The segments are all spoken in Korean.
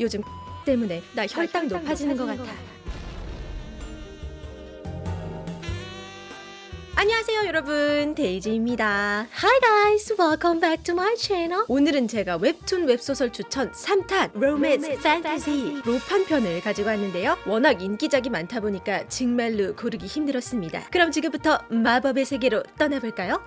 요즘 때문에 나 혈당 높아지는 것 같아. 안녕하세요 여러분. 데이지입니다. Hi guys welcome back to my channel. 오늘은 제가 웹툰 웹소설 추천 3탄 로맨스 판타지 로판 편을 가지고 왔는데요. 워낙 인기작이 많다 보니까 정말로 고르기 힘들었습니다. 그럼 지금부터 마법의 세계로 떠나볼까요?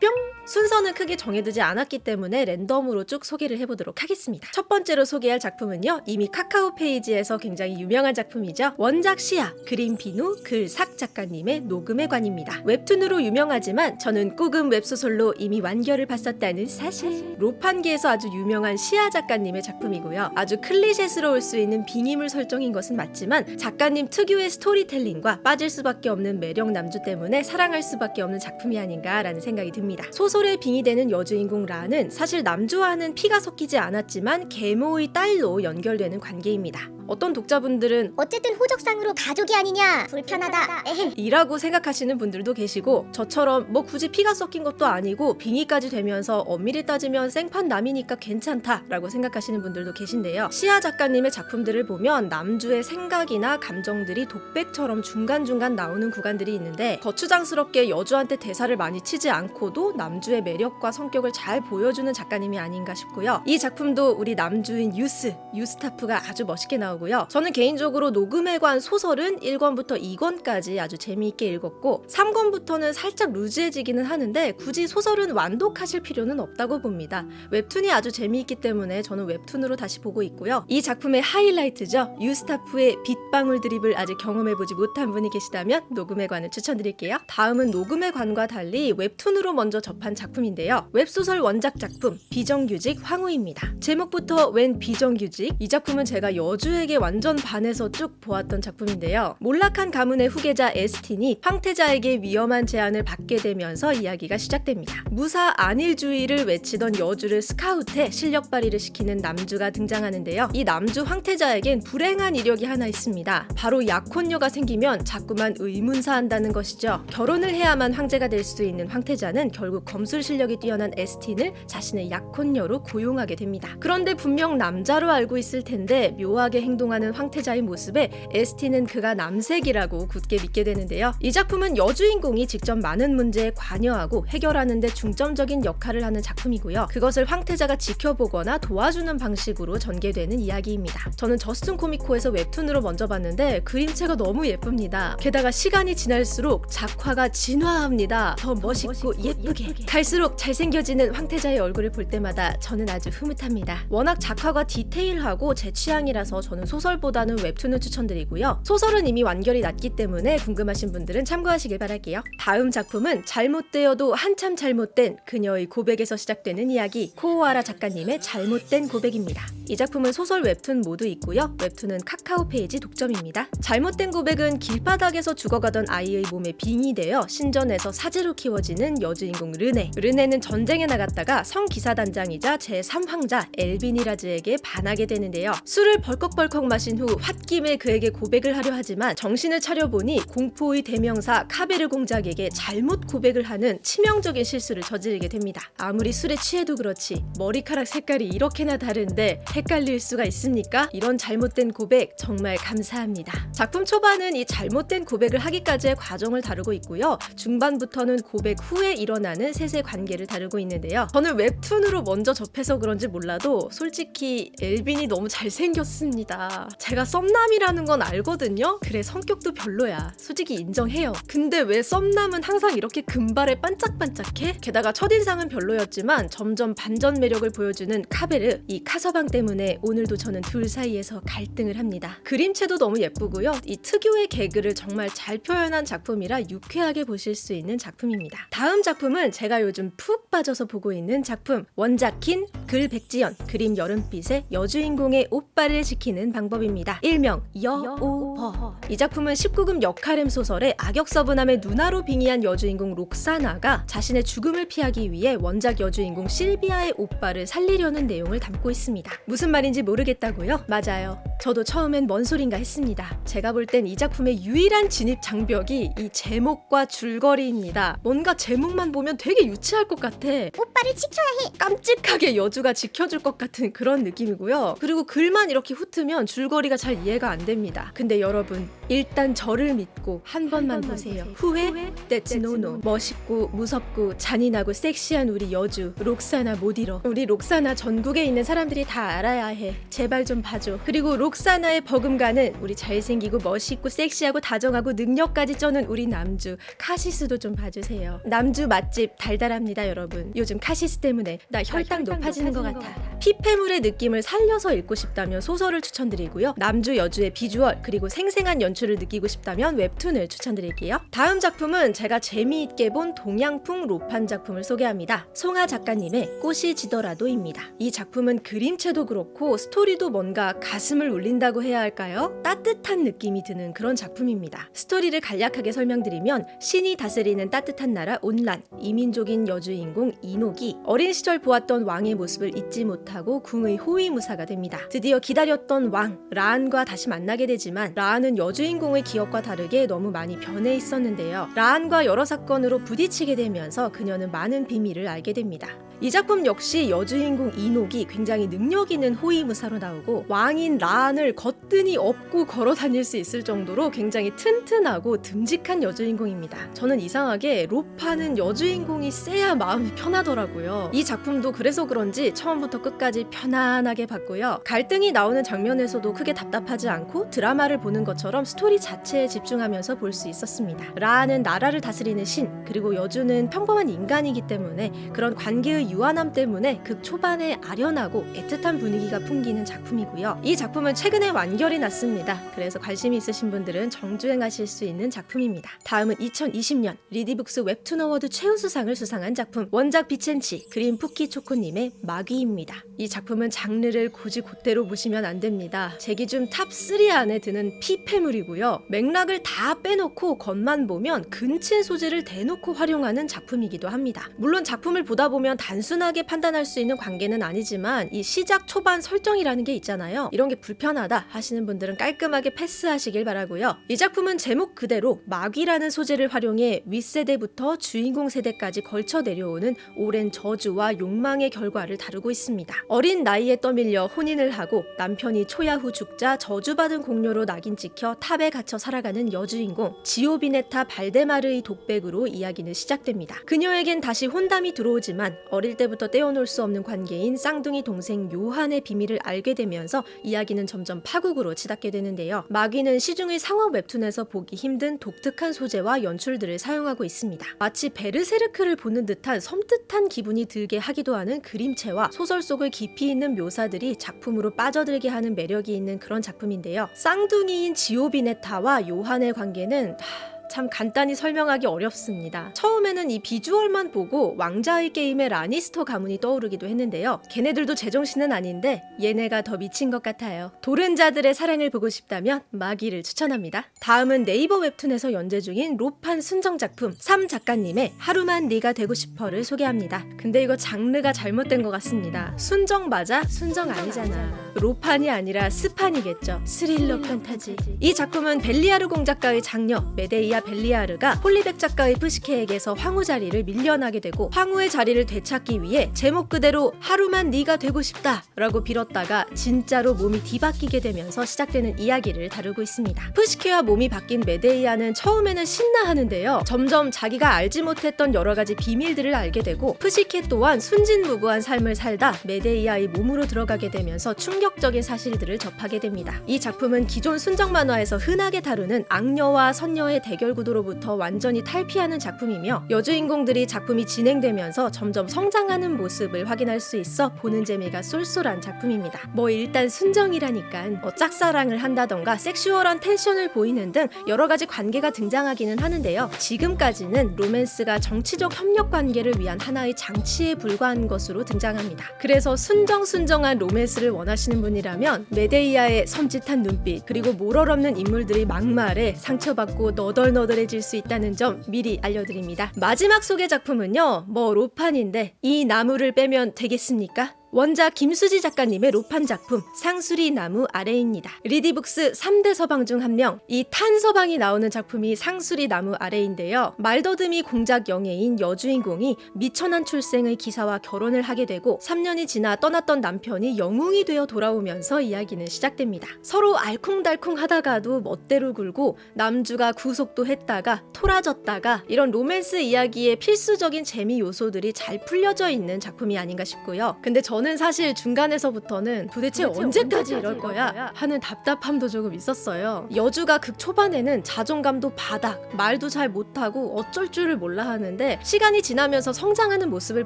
뿅! 순서는 크게 정해두지 않았기 때문에 랜덤으로 쭉 소개를 해보도록 하겠습니다. 첫 번째로 소개할 작품은요. 이미 카카오 페이지에서 굉장히 유명한 작품이죠. 원작 시아, 그림 비누, 글 삭 작가님의 녹음의 관입니다. 웹툰으로 유명하지만 저는 꾸금 웹소설로 이미 완결을 봤었다는 사실. 로판계에서 아주 유명한 시아 작가님의 작품이고요. 아주 클리셰스러울 수 있는 빙의물 설정인 것은 맞지만 작가님 특유의 스토리텔링과 빠질 수밖에 없는 매력 남주 때문에 사랑할 수밖에 없는 작품이 아닌가라는 생각이 듭니다. 소설 에 빙의되는 여주인공 라는 사실 남주와는 피가 섞이지 않았지만 계모의 딸로 연결되는 관계입니다. 어떤 독자분들은 어쨌든 호적상으로 가족이 아니냐 불편하다 에헴 이라고 생각하시는 분들도 계시고 저처럼 뭐 굳이 피가 섞인 것도 아니고 빙의까지 되면서 엄밀히 따지면 생판 남이니까 괜찮다 라고 생각하시는 분들도 계신데요. 시아 작가님의 작품들을 보면 남주의 생각이나 감정들이 독백처럼 중간중간 나오는 구간들이 있는데 거추장스럽게 여주한테 대사를 많이 치지 않고도 남주의 매력과 성격을 잘 보여주는 작가님이 아닌가 싶고요. 이 작품도 우리 남주인 유스, 유스타프가 아주 멋있게 나오고 나오고요. 저는 개인적으로 녹음의 관 소설은 1권부터 2권까지 아주 재미있게 읽었고 3권부터는 살짝 루즈해지기는 하는데 굳이 소설은 완독하실 필요는 없다고 봅니다. 웹툰이 아주 재미있기 때문에 저는 웹툰으로 다시 보고 있고요. 이 작품의 하이라이트죠. 유스타프의 빗방울 드립을 아직 경험해보지 못한 분이 계시다면 녹음의 관을 추천드릴게요. 다음은 녹음의 관과 달리 웹툰으로 먼저 접한 작품인데요. 웹소설 원작 작품 비정규직 황후입니다. 제목부터 웬 비정규직? 이 작품은 제가 여주에 게 완전 반해서 쭉 보았던 작품인데요. 몰락한 가문의 후계자 에스틴이 황태자에게 위험한 제안을 받게 되면서 이야기가 시작됩니다. 무사 안일주의를 외치던 여주를 스카우트해 실력 발휘를 시키는 남주가 등장하는데요. 이 남주 황태자에겐 불행한 이력이 하나 있습니다. 바로 약혼녀가 생기면 자꾸만 의문사한다는 것이죠. 결혼을 해야만 황제가 될 수 있는 황태자는 결국 검술 실력이 뛰어난 에스틴을 자신의 약혼녀로 고용하게 됩니다. 그런데 분명 남자로 알고 있을 텐데 묘하게 행 동하는 황태자의 모습에 에스틴은 그가 남색이라고 굳게 믿게 되는데요. 이 작품은 여주인공이 직접 많은 문제에 관여하고 해결하는 데 중점적인 역할을 하는 작품이고요. 그것을 황태자가 지켜보거나 도와주는 방식으로 전개되는 이야기입니다. 저는 저스툰 코미코에서 웹툰으로 먼저 봤는데 그림체가 너무 예쁩니다. 게다가 시간이 지날수록 작화가 진화합니다. 더 멋있고 예쁘게. 갈수록 잘생겨지는 황태자의 얼굴을 볼 때마다 저는 아주 흐뭇합니다. 워낙 작화가 디테일하고 제 취향이라서 저는 소설보다는 웹툰을 추천드리고요. 소설은 이미 완결이 났기 때문에 궁금하신 분들은 참고하시길 바랄게요. 다음 작품은 잘못되어도 한참 잘못된 그녀의 고백에서 시작되는 이야기 코오하라 작가님의 잘못된 고백입니다. 이 작품은 소설 웹툰 모두 있고요. 웹툰은 카카오 페이지 독점입니다. 잘못된 고백은 길바닥에서 죽어가던 아이의 몸에 빙의되어 신전에서 사제로 키워지는 여주인공 르네. 르네는 전쟁에 나갔다가 성기사단장이자 제3황자 엘비니라즈에게 반하게 되는데요. 술을 벌컥벌컥 마신 후 홧김에 그에게 고백을 하려 하지만 정신을 차려보니 공포의 대명사 카베르 공작에게 잘못 고백을 하는 치명적인 실수를 저지르게 됩니다. 아무리 술에 취해도 그렇지 머리카락 색깔이 이렇게나 다른데 헷갈릴 수가 있습니까? 이런 잘못된 고백 정말 감사합니다. 작품 초반은 이 잘못된 고백을 하기까지의 과정을 다루고 있고요. 중반부터는 고백 후에 일어나는 셋의 관계를 다루고 있는데요. 저는 웹툰으로 먼저 접해서 그런지 몰라도 솔직히 엘빈이 너무 잘생겼습니다. 제가 썸남이라는 건 알거든요. 그래 성격도 별로야. 솔직히 인정해요. 근데 왜 썸남은 항상 이렇게 금발에 반짝반짝해? 게다가 첫인상은 별로였지만 점점 반전 매력을 보여주는 카베르 이 카서방 때문에 오늘도 저는 둘 사이에서 갈등을 합니다. 그림체도 너무 예쁘고요. 이 특유의 개그를 정말 잘 표현한 작품이라 유쾌하게 보실 수 있는 작품입니다. 다음 작품은 제가 요즘 푹 빠져서 보고 있는 작품 원작킨 글 백지연 그림 여름빛의 여주인공의 오빠를 지키는 방법입니다. 일명 여오버 이 작품은 19금 역할엠 소설의 악역 서브남의 누나로 빙의한 여주인공 록사나가 자신의 죽음을 피하기 위해 원작 여주인공 실비아의 오빠를 살리려는 내용을 담고 있습니다. 무슨 말인지 모르겠다고요? 맞아요. 저도 처음엔 뭔 소린가 했습니다. 제가 볼 땐 이 작품의 유일한 진입 장벽이 이 제목과 줄거리입니다. 뭔가 제목만 보면 되게 유치할 것 같아. 오빠를 지켜야 깜찍하게 여주가 지켜줄 것 같은 그런 느낌이고요. 그리고 글만 이렇게 훑으면 줄거리가 잘 이해가 안 됩니다. 근데 여러분 일단 저를 믿고 한 번만 보세요. 후회? That's no no. 멋있고 무섭고 잔인하고 섹시한 우리 여주 록사나 못 잃어. 우리 록사나 전국에 있는 사람들이 다 알아야 해. 제발 좀 봐줘. 그리고 록사나의 버금가는 우리 잘생기고 멋있고 섹시하고 다정하고 능력까지 쩌는 우리 남주 카시스도 좀 봐주세요. 남주 맛집 달달합니다 여러분. 요즘 카시스 때문에 나 혈당 높아지는 것 같아. 피폐물의 느낌을 살려서 읽고 싶다면 소설을 추천드리고요. 남주 여주의 비주얼 그리고 생생한 연출을 느끼고 싶다면 웹툰을 추천드릴게요. 다음 작품은 제가 재미있게 본 동양풍 로판 작품을 소개합니다. 송하 작가님의 꽃이 지더라도입니다. 이 작품은 그림체도 그렇고 스토리도 뭔가 가슴을 울린다고 해야 할까요? 따뜻한 느낌이 드는 그런 작품입니다. 스토리를 간략하게 설명드리면 신이 다스리는 따뜻한 나라 온란, 이민족인 여주인공 이녹이 어린 시절 보았던 왕의 모습 을 잊지 못하고 궁의 호위무사가 됩니다. 드디어 기다렸던 왕 라안과 다시 만나게 되지만 라안은 여주인공의 기억과 다르게 너무 많이 변해 있었는데요. 라안과 여러 사건으로 부딪히게 되면서 그녀는 많은 비밀을 알게 됩니다. 이 작품 역시 여주인공 이녹이 굉장히 능력 있는 호위무사로 나오고 왕인 라안을 거뜬히 업고 걸어 다닐 수 있을 정도로 굉장히 튼튼하고 듬직한 여주인공입니다. 저는 이상하게 로파는 여주인공이 세야 마음이 편하더라고요. 이 작품도 그래서 그런지 처음부터 끝까지 편안하게 봤고요. 갈등이 나오는 장면에서도 크게 답답하지 않고 드라마를 보는 것처럼 스토리 자체에 집중하면서 볼 수 있었습니다. 라안은 나라를 다스리는 신 그리고 여주는 평범한 인간이기 때문에 그런 관계의 유한함 때문에 극 초반에 아련하고 애틋한 분위기가 풍기는 작품이고요. 이 작품은 최근에 완결이 났습니다. 그래서 관심이 있으신 분들은 정주행하실 수 있는 작품입니다. 다음은 2020년 리디북스 웹툰 어워드 최우수상을 수상한 작품 원작 비첸치 그림 푸키 초코님의 마귀입니다. 이 작품은 장르를 곧이곧대로 보시면 안 됩니다. 제 기준 탑 3 안에 드는 피폐물이고요. 맥락을 다 빼놓고 겉만 보면 근친 소재를 대놓고 활용하는 작품이기도 합니다. 물론 작품을 보다 보면 단순하게 판단할 수 있는 관계는 아니지만 이 시작 초반 설정이라는 게 있잖아요. 이런 게 불편하다 하시는 분들은 깔끔하게 패스하시길 바라고요. 이 작품은 제목 그대로 마귀라는 소재를 활용해 윗세대부터 주인공 세대까지 걸쳐 내려오는 오랜 저주와 욕망의 결과를 다루고 있습니다. 어린 나이에 떠밀려 혼인을 하고 남편이 초야후 죽자 저주받은 공녀로 낙인 찍혀 탑에 갇혀 살아가는 여주인공 지오비네타 발데마르의 독백으로 이야기는 시작됩니다. 그녀에겐 다시 혼담이 들어오지만 어릴 때부터 떼어놓을 수 없는 관계인 쌍둥이 동생 요한의 비밀을 알게 되면서 이야기는 점점 파국으로 치닫게 되는데요. 마귀는 시중의 상업 웹툰에서 보기 힘든 독특한 소재와 연출들을 사용하고 있습니다. 마치 베르세르크를 보는 듯한 섬뜩한 기분이 들게 하기도 하는 그림체와 소설 속의 깊이 있는 묘사들이 작품으로 빠져들게 하는 매력이 있는 그런 작품인데요. 쌍둥이인 지오비네타와 요한의 관계는 하, 참 간단히 설명하기 어렵습니다. 처음에는 이 비주얼만 보고 왕좌의 게임의 라니스터 가문이 떠오르기도 했는데요. 걔네들도 제정신은 아닌데 얘네가 더 미친 것 같아요. 도른자들의 사랑을 보고 싶다면 마귀를 추천합니다. 다음은 네이버 웹툰에서 연재 중인 로판 순정 작품 3 작가님의 하루만 네가 되고 싶어를 소개합니다. 근데 이거 장르가 잘못된 것 같습니다. 순정 맞아? 순정 아니잖아. 로판이 아니라 스판이겠죠. 스릴러 판타지. 이 작품은 벨리아르 공작가의 장녀 메데이아 벨리아르가 폴리 백작가의 푸시케에게서 황후 자리를 밀려나게 되고 황후의 자리를 되찾기 위해 제목 그대로 하루만 네가 되고 싶다 라고 빌었다가 진짜로 몸이 뒤바뀌게 되면서 시작되는 이야기를 다루고 있습니다. 푸시케와 몸이 바뀐 메데이아는 처음에는 신나하는데요. 점점 자기가 알지 못했던 여러 가지 비밀들을 알게 되고 푸시케 또한 순진무구한 삶을 살다 메데이아의 몸으로 들어가게 되면서 충격적인 사실들을 접하게 됩니다. 이 작품은 기존 순정 만화에서 흔하게 다루는 악녀와 선녀의 대결 구도로부터 완전히 탈피하는 작품이며 여주인공들이 작품이 진행되면서 점점 성장하는 모습을 확인할 수 있어 보는 재미가 쏠쏠한 작품입니다. 뭐 일단 순정이라니까 뭐 짝사랑을 한다던가 sexual한 tension을 보이는 등 여러 가지 관계가 등장하기는 하는데요. 지금까지는 로맨스가 정치적 협력 관계를 위한 하나의 장치에 불과한 것으로 등장합니다. 그래서 순정순정한 로맨스를 원하시는 분이라면 메데이아의 섬찟한 눈빛 그리고 모럴 없는 인물들의 막말에 상처받고 너덜너덜해질 수 있다는 점 미리 알려드립니다. 마지막 소개 작품은요. 뭐 로판인데 이 나무를 빼면 되겠습니까? 원작 김수지 작가님의 로판 작품 상수리 나무 아래입니다. 리디북스 3대 서방 중 한 명, 이 탄서방이 나오는 작품이 상수리 나무 아래인데요. 말더듬이 공작 영예인 여주인공이 미천한 출생의 기사와 결혼을 하게 되고 3년이 지나 떠났던 남편이 영웅이 되어 돌아오면서 이야기는 시작됩니다. 서로 알콩달콩 하다가도 멋대로 굴고 남주가 구속도 했다가 토라졌다가 이런 로맨스 이야기의 필수적인 재미 요소들이 잘 풀려져 있는 작품이 아닌가 싶고요. 근데 저는 사실 중간에서부터는 도대체, 도대체 언제까지 언제까지 이럴 거야? 하는 답답함도 조금 있었어요. 여주가 극 초반에는 자존감도 바닥, 말도 잘 못하고 어쩔 줄을 몰라 하는데 시간이 지나면서 성장하는 모습을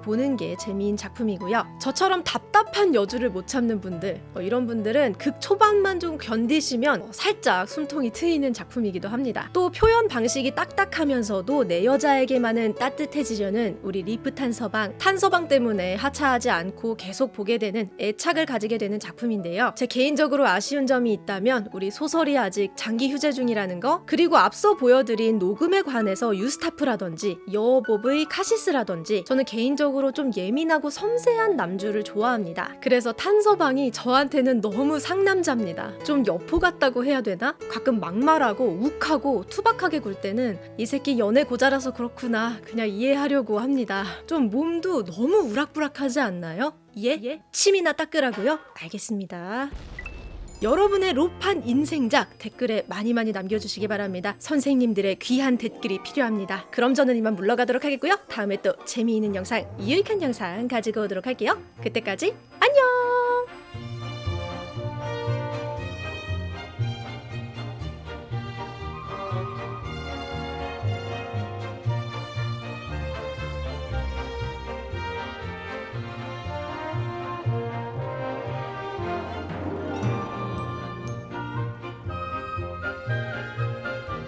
보는 게 재미인 작품이고요. 저처럼 답답한 여주를 못 참는 분들, 어, 이런 분들은 극 초반만 좀 견디시면 어, 살짝 숨통이 트이는 작품이기도 합니다. 또 표현 방식이 딱딱하면서도 내 여자에게만은 따뜻해지려는 우리 리프 탄서방, 탄서방 때문에 하차하지 않고 계속 보게 되는 애착을 가지게 되는 작품인데요. 제 개인적으로 아쉬운 점이 있다면 우리 소설이 아직 장기 휴재 중이라는 거, 그리고 앞서 보여드린 녹음에 관해서 유스타프라든지 여보브의 카시스라든지 저는 개인적으로 좀 예민하고 섬세한 남주를 좋아합니다. 그래서 탄서방이 저한테는 너무 상남자입니다. 좀 여포 같다고 해야 되나? 가끔 막말하고 욱하고 투박하게 굴 때는 이 새끼 연애 고자라서 그렇구나 그냥 이해하려고 합니다. 좀 몸도 너무 우락부락하지 않나요? 예? 침이나 닦으라고요? 알겠습니다. 여러분의 로판 인생작 댓글에 많이 많이 남겨주시기 바랍니다. 선생님들의 귀한 댓글이 필요합니다. 그럼 저는 이만 물러가도록 하겠고요. 다음에 또 재미있는 영상, 유익한 영상 가지고 오도록 할게요. 그때까지 안녕!